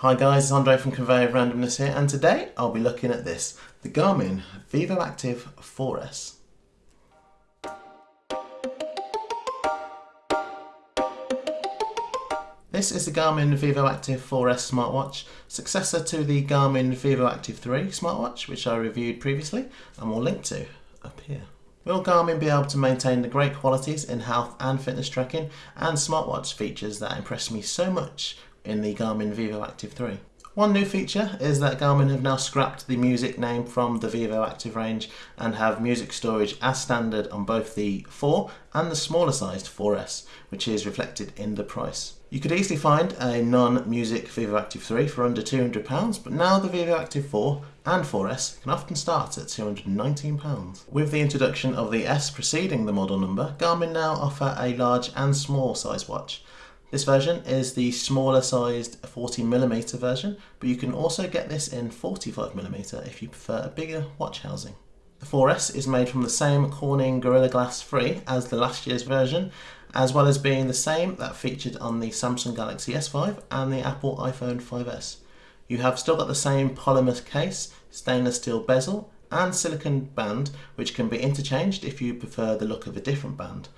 Hi guys, it's Andre from Conveyor of Randomness here and today I'll be looking at this, the Garmin Vivoactive 4S. This is the Garmin Vivoactive 4S smartwatch, successor to the Garmin Vivoactive 3 smartwatch which I reviewed previously and will link to up here. Will Garmin be able to maintain the great qualities in health and fitness tracking and smartwatch features that impressed me so much in the Garmin Vivoactive 3? One new feature is that Garmin have now scrapped the music name from the Vivoactive range and have music storage as standard on both the 4 and the smaller sized 4S, which is reflected in the price. You could easily find a non-music Vivoactive 3 for under £200, but now the Vivoactive 4 and 4S can often start at £219. With the introduction of the S preceding the model number, Garmin now offer a large and small size watch. This version is the smaller sized 40mm version, but you can also get this in 45mm if you prefer a bigger watch housing. The 4S is made from the same Corning Gorilla Glass 3 as the last year's version, as well as being the same that featured on the Samsung Galaxy S5 and the Apple iPhone 5S. You have still got the same polymer case, stainless steel bezel, and silicon band, which can be interchanged if you prefer the look of a different band.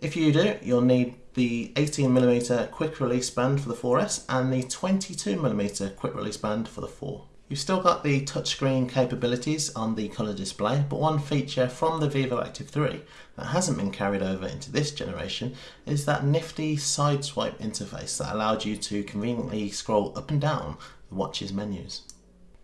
If you do, you'll need the 18mm quick release band for the 4S and the 22mm quick release band for the 4. You've still got the touchscreen capabilities on the colour display, but one feature from the Vivoactive 3 that hasn't been carried over into this generation is that nifty side swipe interface that allowed you to conveniently scroll up and down the watch's menus.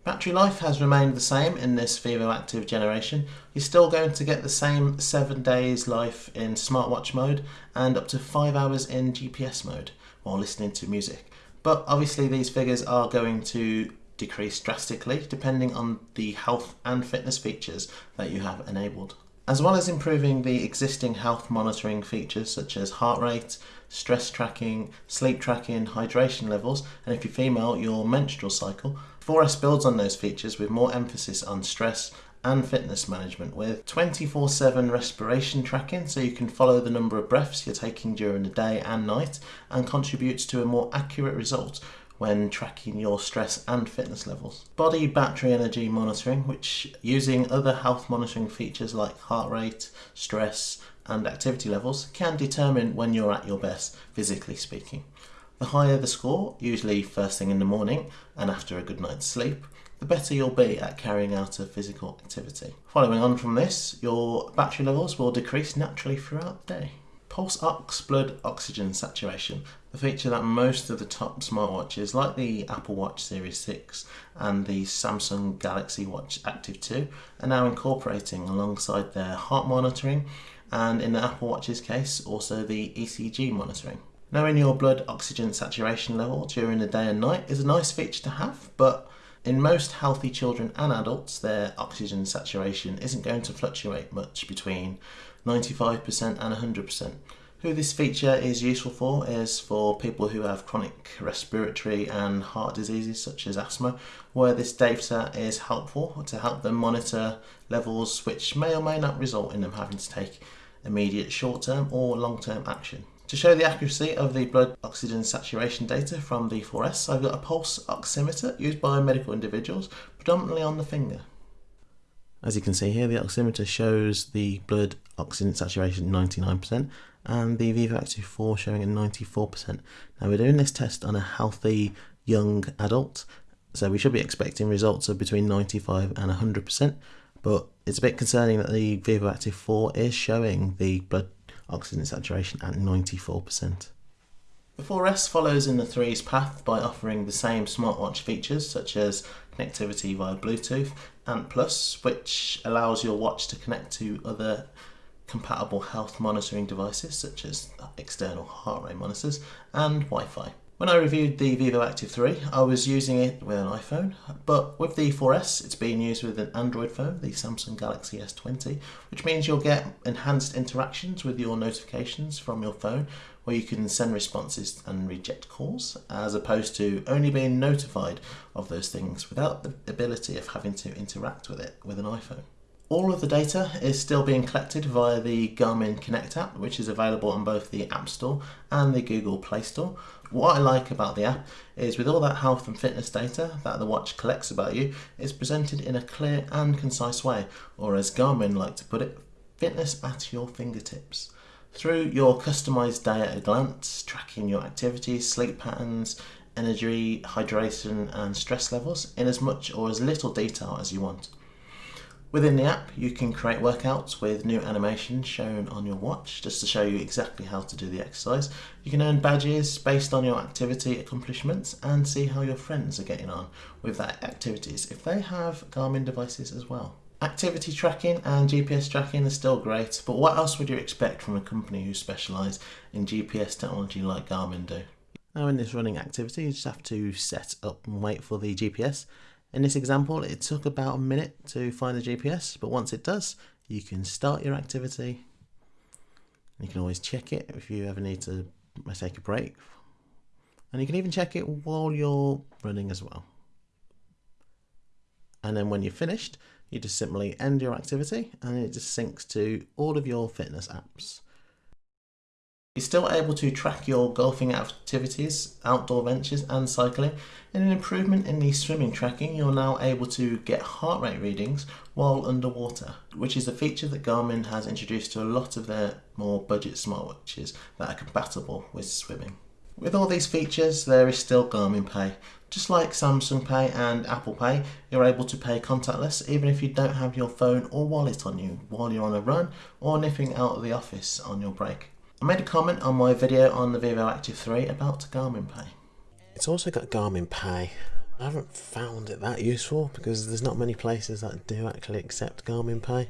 Battery life has remained the same in this Vivoactive generation. You're still going to get the same 7 days life in smartwatch mode and up to 5 hours in GPS mode while listening to music. But obviously these figures are going to decrease drastically depending on the health and fitness features that you have enabled. As well as improving the existing health monitoring features such as heart rate, stress tracking, sleep tracking, hydration levels, and if you're female, your menstrual cycle, 4S builds on those features with more emphasis on stress and fitness management with 24 7 respiration tracking so you can follow the number of breaths you're taking during the day and night and contributes to a more accurate result when tracking your stress and fitness levels. Body battery energy monitoring, which using other health monitoring features like heart rate, stress, and activity levels can determine when you're at your best, physically speaking. The higher the score, usually first thing in the morning and after a good night's sleep, the better you'll be at carrying out a physical activity. Following on from this, your battery levels will decrease naturally throughout the day. Pulse ox blood oxygen saturation, the feature that most of the top smartwatches like the Apple Watch Series 6 and the Samsung Galaxy Watch Active 2 are now incorporating alongside their heart monitoring and in the Apple Watch's case also the ECG monitoring. Knowing your blood oxygen saturation level during the day and night is a nice feature to have, but in most healthy children and adults, their oxygen saturation isn't going to fluctuate much between 95% and 100%. Who this feature is useful for is for people who have chronic respiratory and heart diseases such as asthma, where this data is helpful to help them monitor levels which may or may not result in them having to take immediate short term or long term action. To show the accuracy of the blood oxygen saturation data from the 4S, I've got a pulse oximeter used by medical individuals, predominantly on the finger. As you can see here, the oximeter shows the blood oxygen saturation 99% and the Vivoactive 4 showing at 94%. Now we're doing this test on a healthy young adult, so we should be expecting results of between 95 and 100%, but it's a bit concerning that the Vivoactive 4 is showing the blood oxygen saturation at 94%. The 4S follows in the 3's path by offering the same smartwatch features such as connectivity via Bluetooth, Ant Plus, which allows your watch to connect to other compatible health monitoring devices such as external heart rate monitors and Wi-Fi. When I reviewed the Vivo Active 3, I was using it with an iPhone, but with the 4S, it's being used with an Android phone, the Samsung Galaxy S20, which means you'll get enhanced interactions with your notifications from your phone, where you can send responses and reject calls, as opposed to only being notified of those things without the ability of having to interact with it with an iPhone. All of the data is still being collected via the Garmin Connect app, which is available on both the App Store and the Google Play Store. What I like about the app is with all that health and fitness data that the watch collects about you, it's presented in a clear and concise way, or as Garmin like to put it, fitness at your fingertips. Through your customized day at a glance, tracking your activities, sleep patterns, energy, hydration, and stress levels in as much or as little detail as you want. Within the app, you can create workouts with new animations shown on your watch just to show you exactly how to do the exercise. You can earn badges based on your activity accomplishments and see how your friends are getting on with that activities if they have Garmin devices as well. Activity tracking and GPS tracking are still great, but what else would you expect from a company who specialise in GPS technology like Garmin do? Now in this running activity, you just have to set up and wait for the GPS in this example, it took about a minute to find the GPS, but once it does, you can start your activity. You can always check it if you ever need to take a break. And you can even check it while you're running as well. And then when you're finished, you just simply end your activity and it just syncs to all of your fitness apps. You're still able to track your golfing activities, outdoor ventures and cycling. In an improvement in the swimming tracking, you're now able to get heart rate readings while underwater, which is a feature that Garmin has introduced to a lot of their more budget smartwatches that are compatible with swimming. With all these features, there is still Garmin Pay. Just like Samsung Pay and Apple Pay, you're able to pay contactless even if you don't have your phone or wallet on you while you're on a run or nipping out of the office on your break. I made a comment on my video on the Vivo Active 3 about Garmin Pay. It's also got Garmin Pay. I haven't found it that useful because there's not many places that do actually accept Garmin Pay.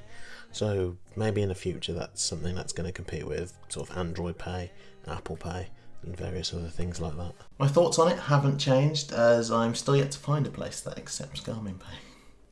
So maybe in the future that's something that's going to compete with sort of Android Pay, Apple Pay and various other things like that. My thoughts on it haven't changed as I'm still yet to find a place that accepts Garmin Pay.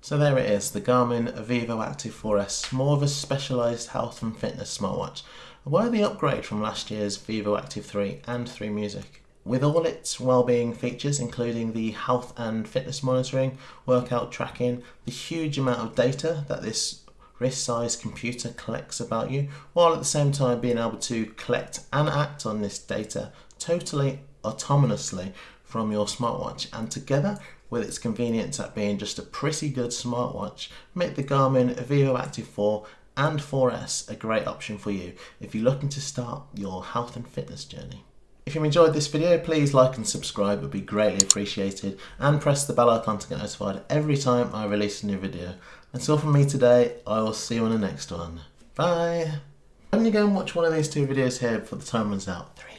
So there it is, the Garmin Vivo Active 4S, more of a specialised health and fitness smartwatch. A worthy upgrade from last year's Vivo Active 3 and 3 Music. With all its well-being features including the health and fitness monitoring, workout tracking, the huge amount of data that this wrist-sized computer collects about you, while at the same time being able to collect and act on this data totally autonomously from your smartwatch and together with its convenience at being just a pretty good smartwatch make the Garmin Vivo Active 4 and 4S a great option for you if you're looking to start your health and fitness journey. If you enjoyed this video, please like and subscribe, it would be greatly appreciated, and press the bell icon to get notified every time I release a new video. That's all from me today, I will see you on the next one. Bye! I'm going to go and watch one of these two videos here before the time runs out. Three.